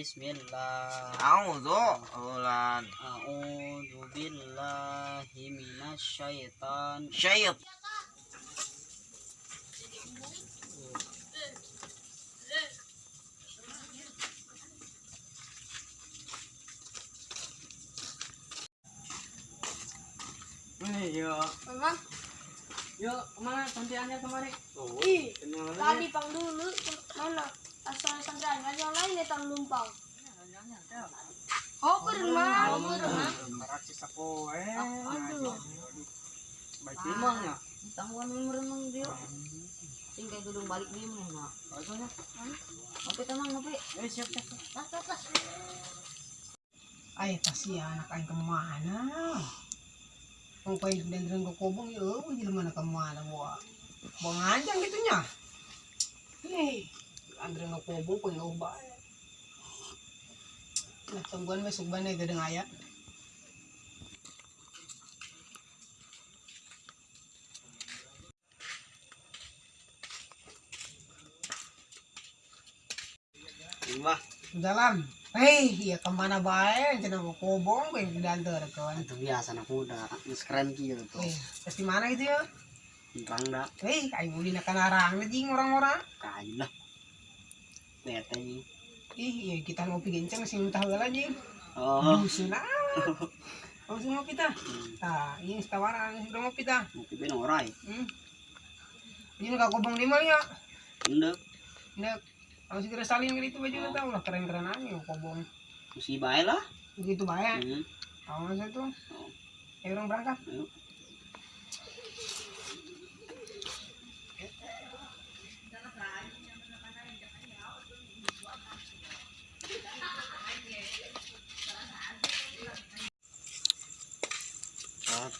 Bismillah. A'udzu ulan A'udzu billahi minasyaitan. syait. Iya. Memang Yuk, ke mana santriannya kemarin? ih Kenal tadi pang dulu mana asal sandran kan yang lain datang numpang. Oh, beremah, beremah. Raksis aku eh. Aduh. Baik timang ya. Tangguhan memang remang dia. Tinggal gedung balik dia mah. Rasanya. Oke tenang tapi. Eh siap siap. Tas tas tas. Ay, pasti anak aing ke mana? Kung kayo dan ko kubong ya, oh, hindi naman na ke mana buat. Buang anjang gitunya. Hei, andre nga kubong ko yung ba. Natungguan may sugban na gadang aya. Lima. Dalam. Hei, iya ke mana bae? Jangan ko kubong ko yung dantar kawan. Itu biasa muda. Geus keren tuh. Eh, pasti mana gitu ya? Terang dah. Hei, kayak uli na kanarang na jing orang-orang. Kayu lah. Bete nih. Ih, iya kita ngopi genceng sih entah lagi. Oh, Busun ah. Langsung ngopi tah. Tah, ini tawaran sudah ngopi tah. mungkin ben orai. Hmm. Ini nggak kobong di mal ya. Endek. Nggak. Kalau segera salin gitu baju oh. tahu lah keren-keren aja kobong. Musibah aja lah. Begitu bayar. Hmm. Tahu tuh. Ayo orang berangkat. Ayo.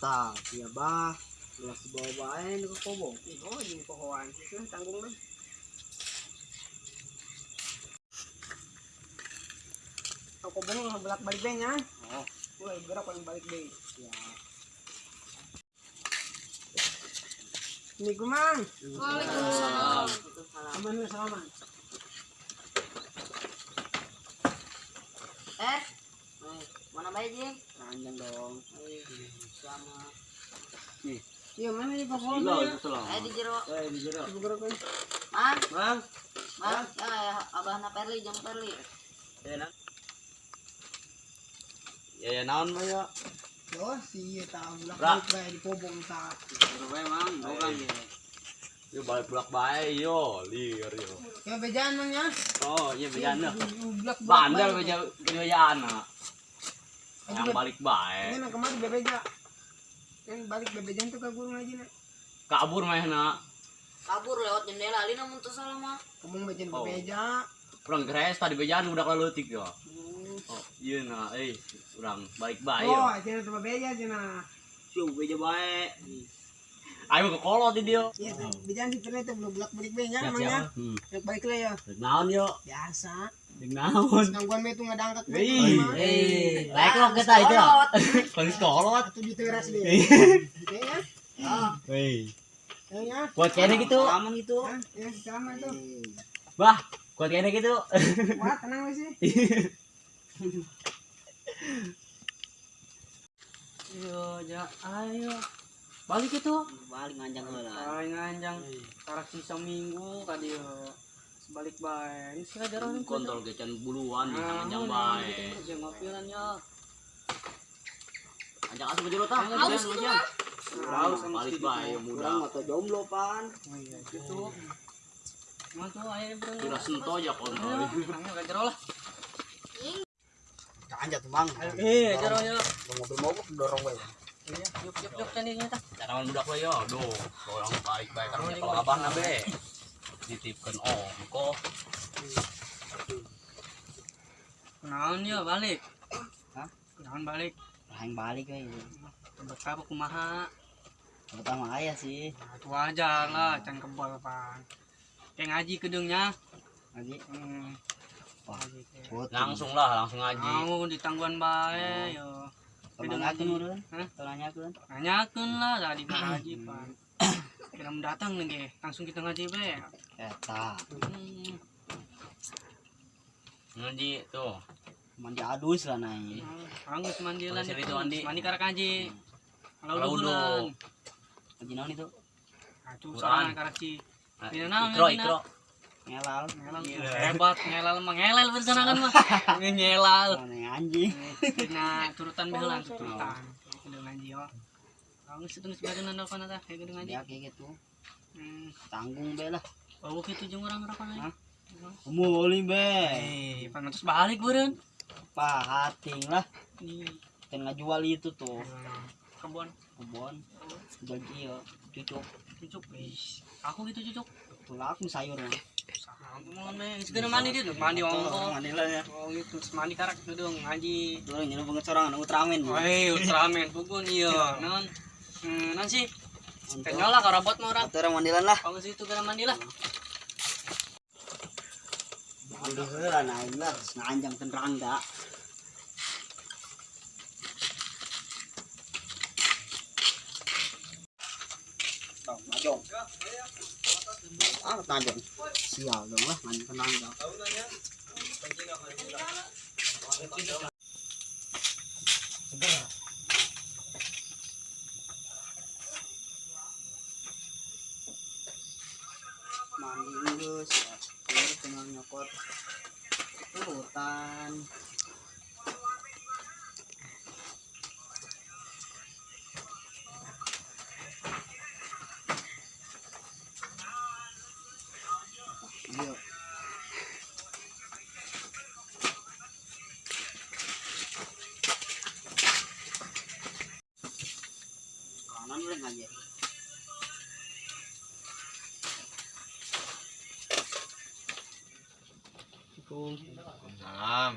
Kata, ya bah. Belas bawa bae ke kobong. Oh, ini pohoan. Sudah tanggung deh. Kalau kobong nggak belak balik deh nya. Oh. Wah, gerak paling balik deh. Ya. Kumang. Waalaikumsalam. Eh. Eh, Mana baik Jing? Panjang dong. Sama. Iya, mana di pohon? Lah. Eh di jero. Eh, di jero. Gerak kan. Man, Bang, man. Ya ya abah na Perli jam Perli. ya nak. Ya ya naon mah ya. Yo, si tahu belak Bra. balik bae di kobong tak. Baru bae mang, orang ya. Yo balik bulak bae yo, liar yo. Ya bejaan mang ya. Oh, iya bejan dah. Blak Bandel beja bejaan Yang balik bae. Ini nak kemari bebeja. Yang balik bebejan tuh ke gurung aja nak. Kabur mah na. Kabur lewat jendela. Lina mun teu salah mah. Kemung bejan Oh. bebeja. Kurang gres tadi bejaan udah leutik yo. Oh, iya na, eh, urang balik bae Oh, tuh bebeja nah. Siu beja bae. Ayo ke kolot di dia. Iya, bejan di ternyata belum blak balik beja mang ya. Hmm. Blak balik lah ya. Naon yo? Biasa. Ding naon? Gangguan me tuh ngadangkat me. Wih, Eh, baik lo kita itu. Paling kolot. Atau di teras deh. Ya, Oh, Wih, ya, ya. kuat kayaknya gitu. Aman gitu. Ya, sama tuh. Bah, kuat kayaknya gitu. Wah, tenang wes sih. Yo, ja, ayo. Balik itu. Balik nganjang heula. Ay nganjang. Tarak sisa minggu kadi yo. Balik bae. Ini sih jarang nih Kontrol kecan buluan di gitu, Jangan ngopilan ya. Anjang asup baju tah. Haus mah. Sama Balik Urang muda. mata jomblo pan. Oh iya, gitu. Mana tuh ayo bro. Kira sento aja kontrol. Orangnya gak jero lah. Kanja tuh bang. Eh, jero ya. Mobil mogok dorong bae. Iya, yuk yuk yuk candinya tah. Jangan budak we yo. Orang balik bae kan kalau abah na be. Ditipkeun ongko. Naon ya balik? Hah? Naon balik? Lain balik we. Betapa kumaha? Pertama ayah sih. Nah, itu wajar lah, can kebal pan. Kayak ngaji kedengnya. Lagi. Hmm. Wah. ngaji. Langsung lah, langsung ngaji. Mau di tangguhan bae yo. Urang. Hah? Tanyakeun. Nanyakeun lah tadi ngaji pan. Kira mendatang nih ge, langsung kita ngaji be. Eta. Hmm. Ngaji tuh. Mandi adus lah naik. Anggus mandilan Masih itu. itu, Andi. Mandi karak aja. Kalau udah udah. bulan. Lagi naon itu? Aduh, sorangan karak ci. Ikro, ikro. Ngelal. Ngelal. Gila. Hebat, ngelal mah ngelal bersana kan mah. Ngelal. Oh, anjing. Nah, turutan behelan turutan. Kudu Ya kayak gitu. Hmm. Tanggung be lah. Oh, gitu. Umuli be. Eh, balik. Pahating lah. Nih, Dan ngajual itu tuh. kebon Kebon. Jadi ya cucuk. cucuk. Wis. Aku gitu cucuk. Tulak sayur. Segera mandi dia, mandi ongko. Mandi lah ya. Oh gitu, mandi karak itu dong ngaji. Tuh nyeluk banget Ultraman. Woi, Ultraman pukun iya. Non. Hmm, non sih. Kenyola karabot mau orang. Orang mandilan lah. Kalau situ gara mandi lah. Mandi heula naik lah. Nganjang tenrangga. Tong, majong. Ah, tajong. Sial dong lah, nganjang tenrangga. mandi Inggris ya baru tinggal nyokot itu hutan Iya. kanan boleh aja Salam.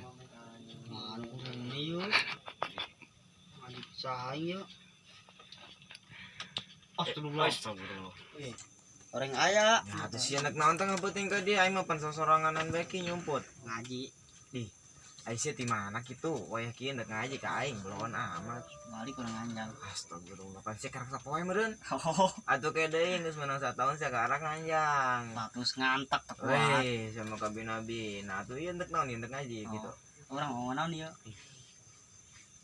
Mana ini yuk? Mandi saya. Astagfirullah. Astagfirullah. Orang ayah Nah, terus si anak naon tengah penting ke dia, aing mah pan sosoranganan bae ki nyumput. ngaji Aisyah di mana gitu? Wayah kieu ndek ngaji ka aing belon amat. balik orang anjang. Astagfirullah, pan si karak sapoe meureun. Oh, Atuh ke deui geus menang satahun sia karak nganjang. terus ngantak kuat. Weh, sama kabi nabi. Nah, tuh ieu ndek naon ndek ngaji gitu. Orang mau mana dia?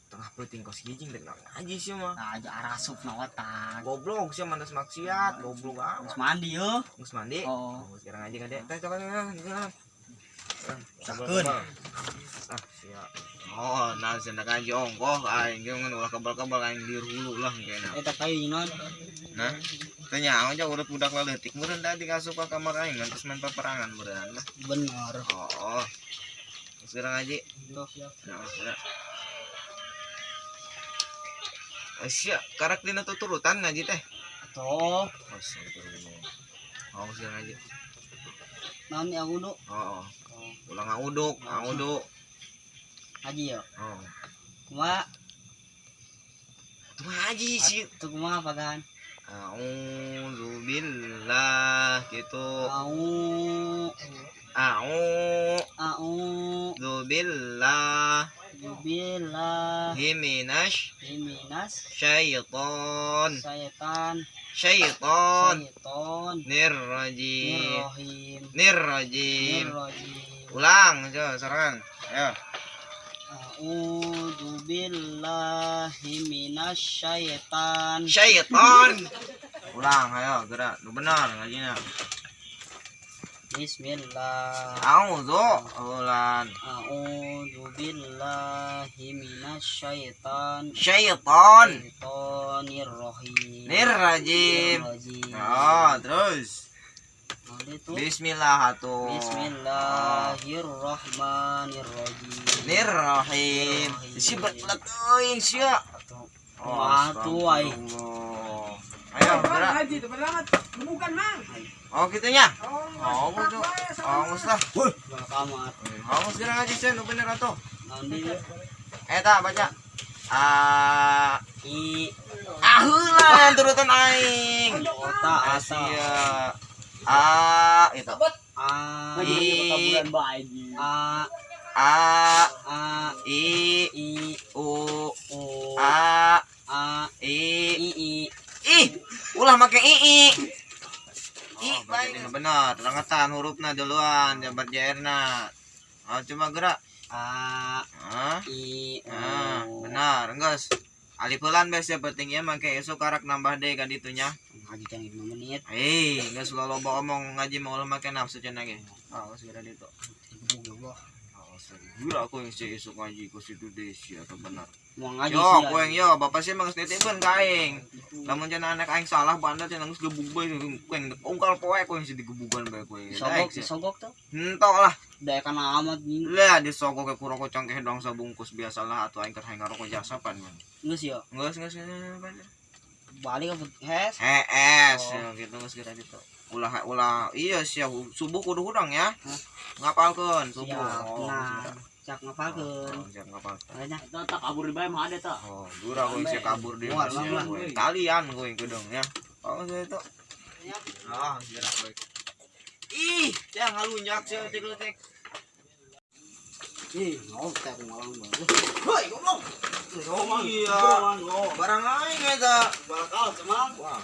Tengah penting kos gijing ndek naon ngaji sih mah. Nah, aja arasup na otak. Goblok sih mantas maksiat, goblok Terus amat. mandi yo. Geus mandi. Oh, Oh, sekarang ngaji ka dek. Teh coba. Sakun. Ah, siap. Oh, nah senda ngaji ongkoh aing ge ngan ulah kebal-kebal aing di hulu lah kayaknya. eta kayu non. Nah, tanya aja urut budak leutik meureun tadi kasup ka kamar aing ngantos main peperangan meureun. Bener. Oh, oh. Sekarang ya. Nah, Asia, karak dina tuturutan ngaji teh. Tuh, Astagfirullah. Oh, sekarang ngaji. naon yang udah Oh, oh. Ulang ngauduk, ngauduk. ngaji yo. Oh. Kuma, Itu ngaji sih. tuh kuma apa kan? A'udzubillah gitu. Au, A'udzubillah au, jubillah, minas minas, syaiton. syaitan, Syaiton syaiton, nirrajim. Nirrajim. Ulang, coba serangan. Ayo. A'udzu billahi minasy syaitan. Syaiton. Ulang, ayo gerak. Benar ngajinya. Bismillah. A'udzu ulan. A'udzu billahi minasy syaitan. Rahim. nirrajim. Nirrajim. Oh, terus. Itu. Bismillah atuh. Bismillahirrahmanirrahim. Nirrahim. Si betlek teuing sia. Kumaha tuh, ai? astagfirullah. Ayo, berangkat. Bukan mang. Oh, gitunya. Oh, gitu. Oh, gus lah. Bal kamar. Oh, gus gerak aja sih, nu bener atuh. Naon dia? Eh, tak baca. Ah, I ah heula turutan aing. kota asa. Asia. Ah, itu. A I A A A I I U O A A I I I Ih, ulah make i i. I baik bener, rangetan hurufna duluan jabar jairna. Ah, cuma gerak. A Ah, I ah, benar, enggak. Alipelan bes ya pentingnya make esok karak nambah deh kan itunya. Ngaji can 5 menit. Eh, enggak suka loba omong ngaji mau make nafsu cenah ge. Ah, segera itu. Gebuk Allah. Gila aku yang si esok ngaji ku situ desi atau benar. Yo, aku yang yo, bapak sih emang nitipin ka aing. Lamun cenah anak aing salah banda cenah geus gebug bae ku yang ungkal poe ku yang si digebugan bae ku. Sogok, sogok tuh. Entok lah. Daya kan amat nih. Lah disogok ke kuroko congkeh dong sabungkus biasalah atau aing keur hayang ngaroko jasa pan man. Ngus ya. Geus geus geus. Balik ke hes. Hees, Oh. ya gitu geus kira gitu. Ulah ulah iya sih subuh kudu hudang ya. Ngapalkeun subuh. Siap. Oh, Nah, siap. cak ngapalkeun. Oh, siap. Makanya Eta tak kabur di bae mah ada tak. Oh, dura gue sih kabur masih mual, gue. Kalian gue gedung ya. Oh, saya itu. Ah, gerak baik. Ih, jangan ngalunjak sih cek lu cek. ih, aku malang banget. Hoi, goblok. Iya. Barang aing eta. Bakal cemang. Wah,